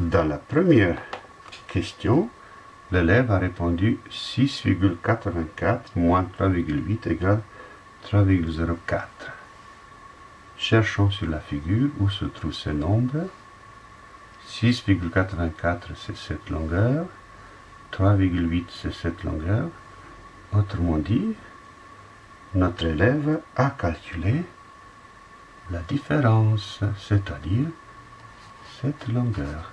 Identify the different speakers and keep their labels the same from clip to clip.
Speaker 1: Dans la première question, l'élève a répondu 6,84 moins 3,8 égale 3,04. Cherchons sur la figure où se trouvent ces nombres. 6,84 c'est cette longueur, 3,8 c'est cette longueur. Autrement dit, notre élève a calculé la différence, c'est-à-dire cette longueur.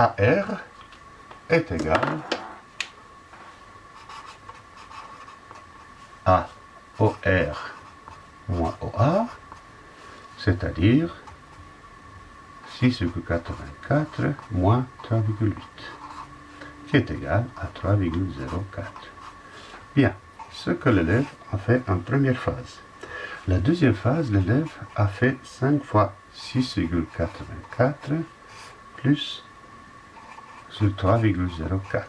Speaker 1: AR est égal à OR moins OA, c'est-à-dire 6,84 moins 3,8, qui est égal à 3,04. Bien, ce que l'élève a fait en première phase. La deuxième phase, l'élève a fait 5 fois 6,84 plus sur 3,04.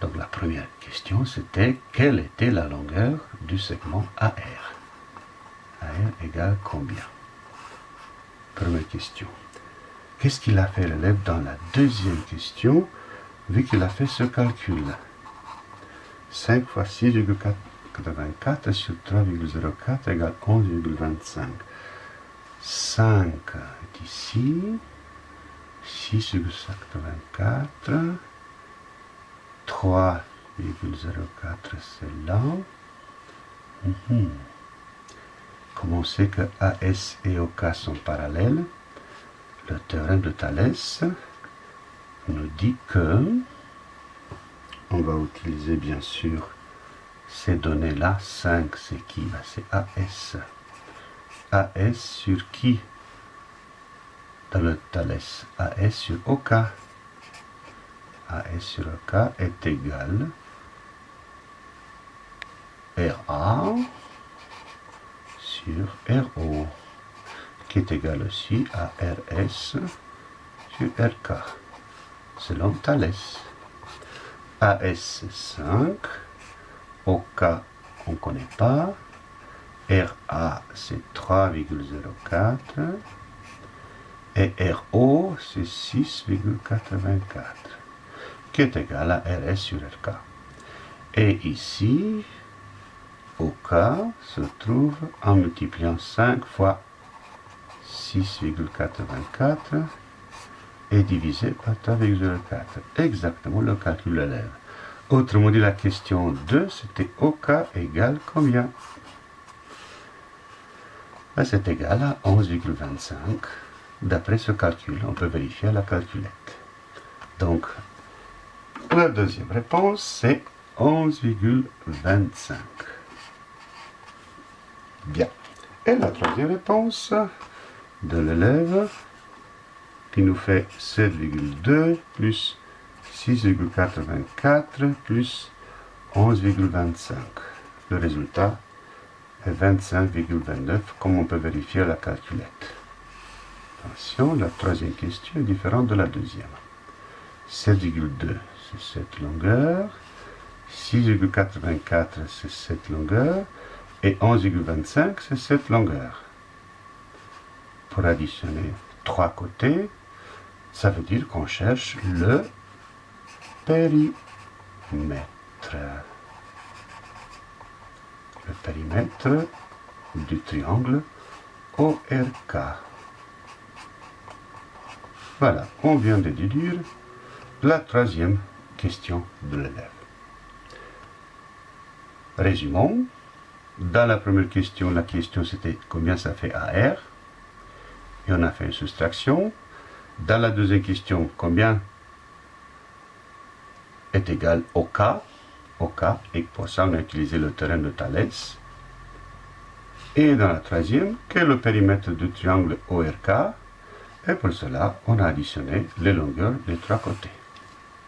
Speaker 1: Donc la première question, c'était quelle était la longueur du segment AR AR égale combien? Première question. Qu'est-ce qu'il a fait l'élève dans la deuxième question, vu qu'il a fait ce calcul 5 fois 6,84 sur 3,04 égale 11,25. 5 est ici. 6,84. 3,04 c'est là. Mhm. Comme on sait que AS et OK sont parallèles, le théorème de Thalès nous dit que on va utiliser bien sûr ces données-là. 5, c'est qui? Ben, C'est AS. AS sur qui? Le Thalès. AS sur OK. AS sur OK est égal RA sur RO, qui est égal aussi à RS sur RK, selon Thalès. AS 5, OK on ne connaît pas, RA c'est 3,04 et RO c'est 6,84 qui est égal à RS sur RK. Et ici, OK se trouve en multipliant 5 fois 6,84 et divisé par 3,04. Exactement le calcul de l'élève. Autrement dit, la question 2, c'était OK égale combien? Ben, C'est égal à 11,25. D'après ce calcul, on peut vérifier la calculette. Donc, la deuxième réponse, c'est 11,25. Bien. Et la troisième réponse de l'élève, qui nous fait 7,2 plus 6,84 plus 11,25. Le résultat est 25,29, comme on peut vérifier la calculette. La troisième question est différente de la deuxième. 7,2, c'est cette longueur. 6,84, c'est cette longueur. Et 11,25, c'est cette longueur. Pour additionner trois côtés, ça veut dire qu'on cherche le périmètre. Le périmètre du triangle ORK. Voilà, on vient de déduire la troisième question de l'élève. Résumons. Dans la première question, la question c'était combien ça fait AR. Et on a fait une soustraction. Dans la deuxième question, combien est égal au K, au et pour ça on a utilisé le terrain de Thalès. Et dans la troisième, quel est le périmètre du triangle ORK, et pour cela on a additionné les longueurs des trois côtés.